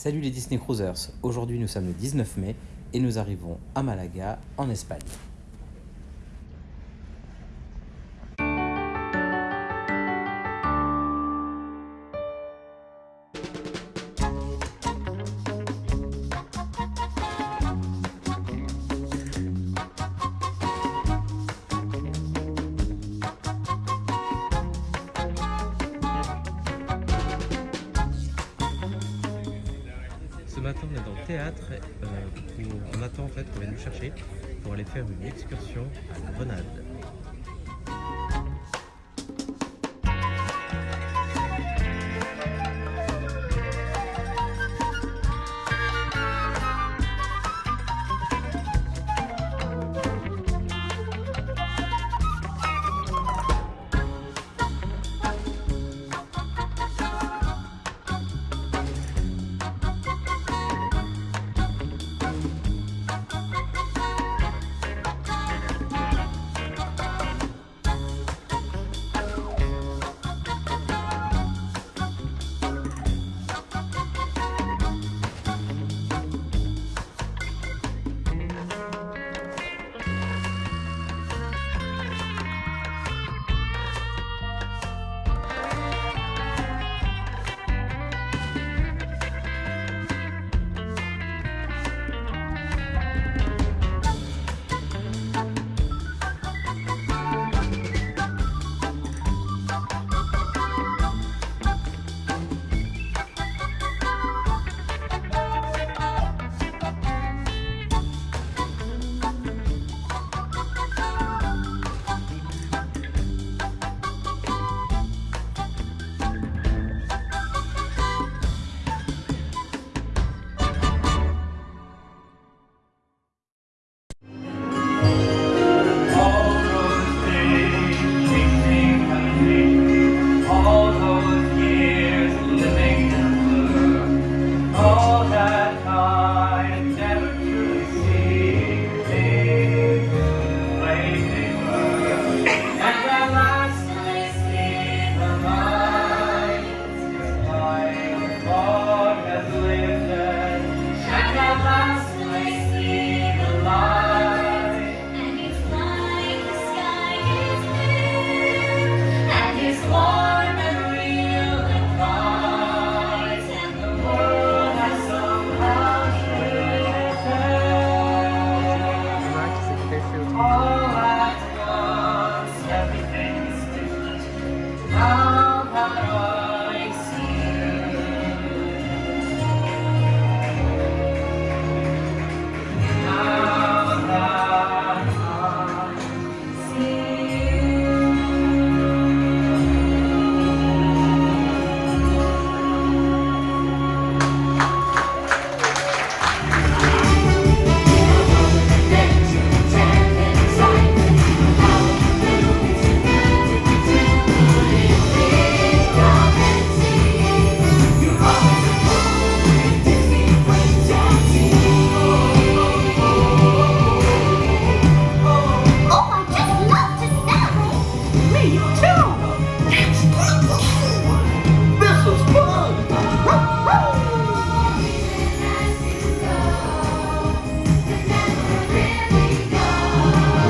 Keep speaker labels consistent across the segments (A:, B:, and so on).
A: Salut les Disney Cruisers, aujourd'hui nous sommes le 19 mai et nous arrivons à Malaga en Espagne.
B: Théâtre. euh, où on attend en fait qu'on vienne nous chercher pour aller faire une excursion à Grenade.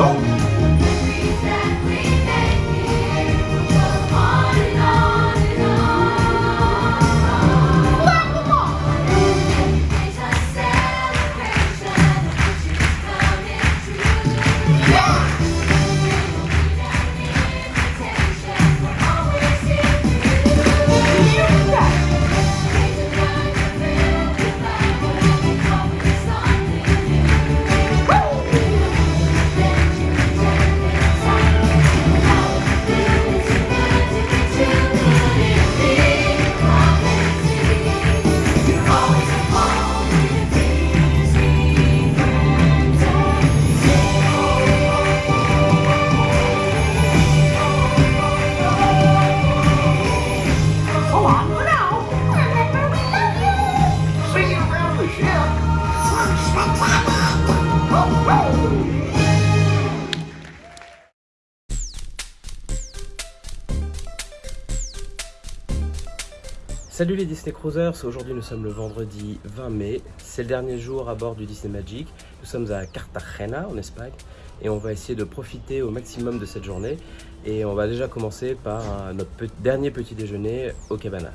B: no.
C: Salut les Disney Cruisers, aujourd'hui nous sommes le vendredi 20 mai, c'est le dernier jour à bord du Disney Magic, nous sommes à Cartagena en Espagne et on va essayer de profiter au maximum de cette journée et on va déjà commencer par notre dernier petit déjeuner au Cabana.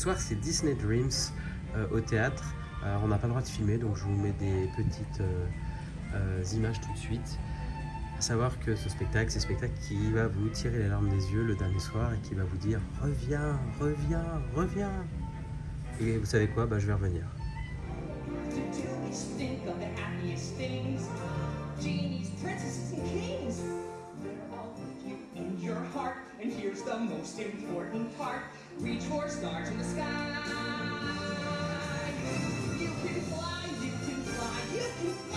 C: Soir, c'est Disney Dreams euh, au théâtre. Alors, on n'a pas le droit de filmer, donc je vous mets des petites euh, euh, images tout de suite. À savoir que ce spectacle, c'est un spectacle qui va vous tirer les larmes des yeux le dernier soir et qui va vous dire « Reviens, reviens, reviens !» Et vous savez quoi? Bah, Je vais revenir. Park, reach for stars in the sky. You can fly, you can fly, you can fly.